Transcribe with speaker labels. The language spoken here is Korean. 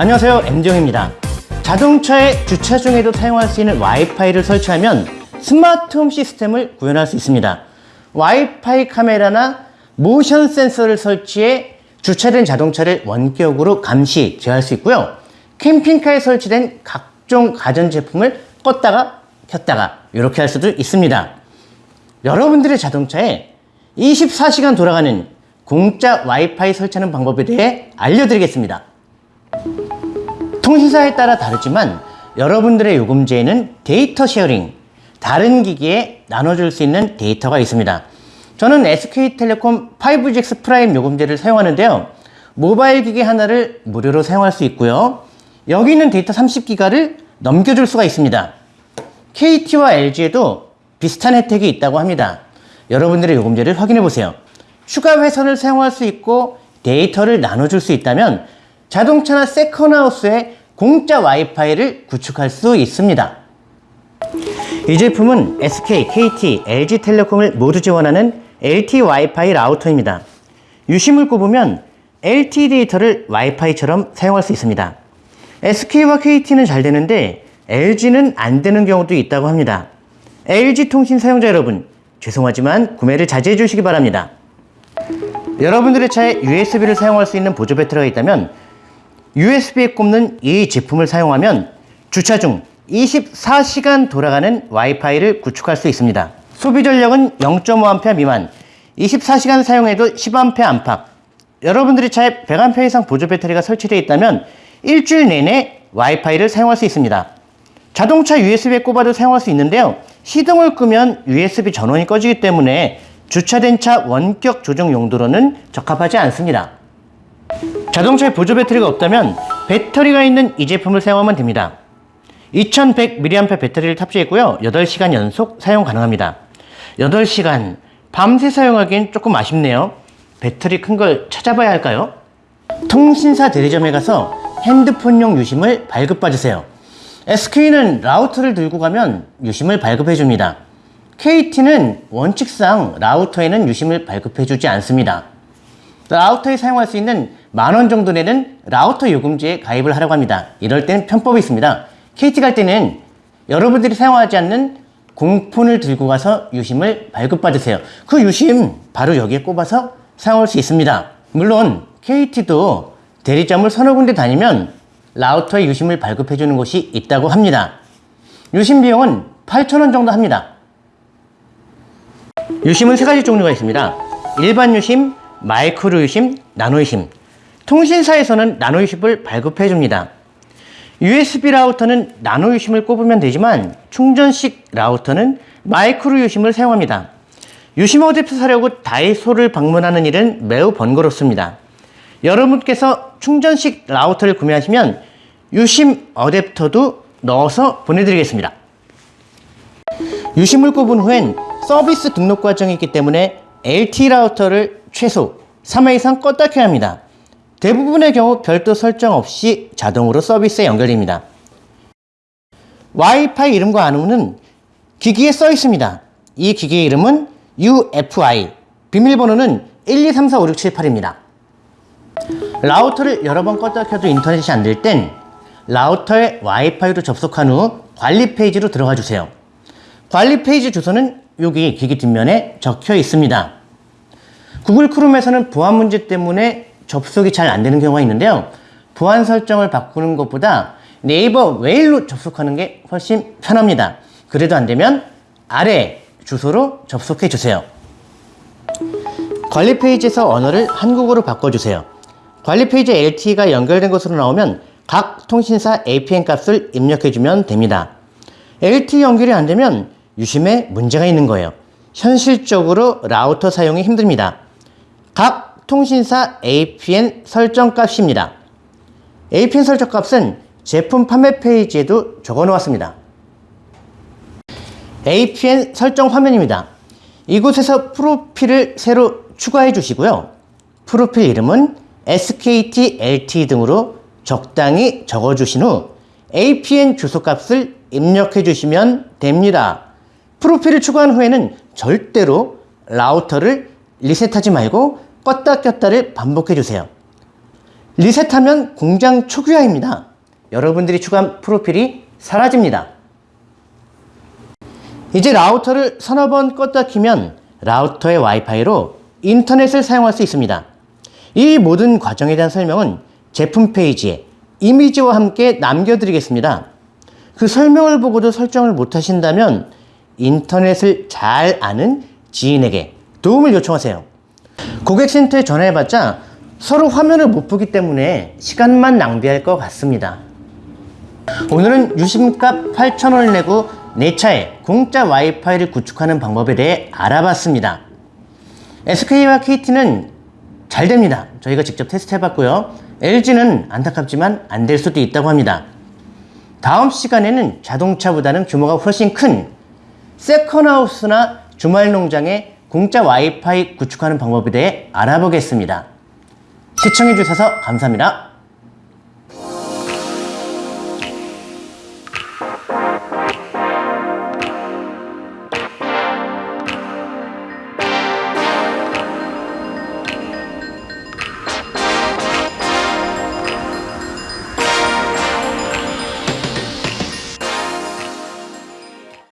Speaker 1: 안녕하세요. M정입니다. 자동차의 주차 중에도 사용할 수 있는 와이파이를 설치하면 스마트 홈 시스템을 구현할 수 있습니다. 와이파이 카메라나 모션 센서를 설치해 주차된 자동차를 원격으로 감시, 제어할 수 있고요. 캠핑카에 설치된 각종 가전제품을 껐다가 켰다가 이렇게 할 수도 있습니다. 여러분들의 자동차에 24시간 돌아가는 공짜 와이파이 설치하는 방법에 대해 알려드리겠습니다 통신사에 따라 다르지만 여러분들의 요금제에는 데이터 sharing, 다른 기기에 나눠줄 수 있는 데이터가 있습니다. 저는 SK텔레콤 5GX 프라임 요금제를 사용하는데요. 모바일 기기 하나를 무료로 사용할 수 있고요. 여기 있는 데이터 30기가를 넘겨줄 수가 있습니다. KT와 LG에도 비슷한 혜택이 있다고 합니다. 여러분들의 요금제를 확인해 보세요. 추가 회선을 사용할 수 있고 데이터를 나눠줄 수 있다면 자동차나 세컨하우스에 공짜 와이파이를 구축할 수 있습니다. 이 제품은 SK, KT, LG텔레콤을 모두 지원하는 LT 와이파이 라우터입니다. 유심을 꼽으면 LT 데이터를 와이파이처럼 사용할 수 있습니다. SK와 KT는 잘 되는데 LG는 안 되는 경우도 있다고 합니다. LG 통신 사용자 여러분, 죄송하지만 구매를 자제해 주시기 바랍니다. 여러분들의 차에 USB를 사용할 수 있는 보조 배터리가 있다면 USB에 꼽는 이 제품을 사용하면 주차 중 24시간 돌아가는 와이파이를 구축할 수 있습니다. 소비 전력은 0.5A 미만, 24시간 사용해도 10A 안팎. 여러분들의 차에 100A 이상 보조 배터리가 설치되어 있다면 일주일 내내 와이파이를 사용할 수 있습니다. 자동차 USB에 꼽아도 사용할 수 있는데요. 시동을 끄면 USB 전원이 꺼지기 때문에 주차된 차 원격 조정 용도로는 적합하지 않습니다. 자동차에 보조 배터리가 없다면 배터리가 있는 이 제품을 사용하면 됩니다. 2100mAh 배터리를 탑재했고요. 8시간 연속 사용 가능합니다. 8시간 밤새 사용하기엔 조금 아쉽네요. 배터리 큰 걸 찾아봐야 할까요? 통신사 대리점에 가서 핸드폰용 유심을 발급받으세요. SK는 라우터를 들고 가면 유심을 발급해 줍니다. KT는 원칙상 라우터에는 유심을 발급해 주지 않습니다. 라우터에 사용할 수 있는 만 원 정도 내는 라우터 요금제에 가입을 하려고 합니다. 이럴 때는 편법이 있습니다. KT 갈 때는 여러분들이 사용하지 않는 공폰을 들고 가서 유심을 발급받으세요. 그 유심 바로 여기에 꼽아서 사용할 수 있습니다. 물론 KT도 대리점을 서너 군데 다니면 라우터에 유심을 발급해 주는 곳이 있다고 합니다. 유심 비용은 8,000원 정도 합니다. 유심은 세 가지 종류가 있습니다. 일반 유심, 마이크로 유심, 나노 유심. 통신사에서는 나노 유심을 발급해 줍니다. USB 라우터는 나노 유심을 꼽으면 되지만 충전식 라우터는 마이크로 유심을 사용합니다. 유심 어댑터 사려고 다이소를 방문하는 일은 매우 번거롭습니다. 여러분께서 충전식 라우터를 구매하시면 유심 어댑터도 넣어서 보내드리겠습니다. 유심을 꼽은 후엔 서비스 등록 과정이 있기 때문에 LT 라우터를 최소 3회 이상 껐다 켜야 합니다. 대부분의 경우 별도 설정 없이 자동으로 서비스에 연결됩니다. 와이파이 이름과 암호는 기기에 써 있습니다. 이 기기의 이름은 UFI, 비밀번호는 1, 2, 3, 4, 5, 6, 7, 8입니다. 라우터를 여러 번 껐다 켜도 인터넷이 안 될 땐 라우터에 와이파이로 접속한 후 관리 페이지로 들어가 주세요. 관리 페이지 주소는 여기 기기 뒷면에 적혀 있습니다. 구글 크롬에서는 보안 문제 때문에 접속이 잘 안 되는 경우가 있는데요. 보안 설정을 바꾸는 것보다 네이버 웨일로 접속하는 게 훨씬 편합니다. 그래도 안 되면 아래 주소로 접속해 주세요. 관리 페이지에서 언어를 한국어로 바꿔주세요. 관리 페이지에 LTE가 연결된 것으로 나오면 각 통신사 APN 값을 입력해주면 됩니다. LTE 연결이 안 되면 유심에 문제가 있는 거예요. 현실적으로 라우터 사용이 힘듭니다. 각 통신사 APN 설정 값입니다. APN 설정 값은 제품 판매 페이지에도 적어 놓았습니다. APN 설정 화면입니다. 이곳에서 프로필을 새로 추가해 주시고요. 프로필 이름은 SKT, LT 등으로 적당히 적어 주신 후 APN 주소값을 입력해 주시면 됩니다. 프로필을 추가한 후에는 절대로 라우터를 리셋하지 말고 껐다 꼈다를 반복해 주세요. 리셋하면 공장 초기화입니다. 여러분들이 추가한 프로필이 사라집니다. 이제 라우터를 서너 번 껐다 키면 라우터의 와이파이로 인터넷을 사용할 수 있습니다. 이 모든 과정에 대한 설명은 제품 페이지에 이미지와 함께 남겨드리겠습니다. 그 설명을 보고도 설정을 못 하신다면 인터넷을 잘 아는 지인에게 도움을 요청하세요. 고객 센터에 전화해봤자 서로 화면을 못 보기 때문에 시간만 낭비할 것 같습니다. 오늘은 유심값 8,000원을 내고 내 차에 공짜 와이파이를 구축하는 방법에 대해 알아봤습니다. SK와 KT는 잘 됩니다. 저희가 직접 테스트 해봤고요. LG는 안타깝지만 안 될 수도 있다고 합니다. 다음 시간에는 자동차보다는 규모가 훨씬 큰 세컨하우스나 주말 농장에 공짜 와이파이 구축하는 방법에 대해 알아보겠습니다. 시청해주셔서 감사합니다.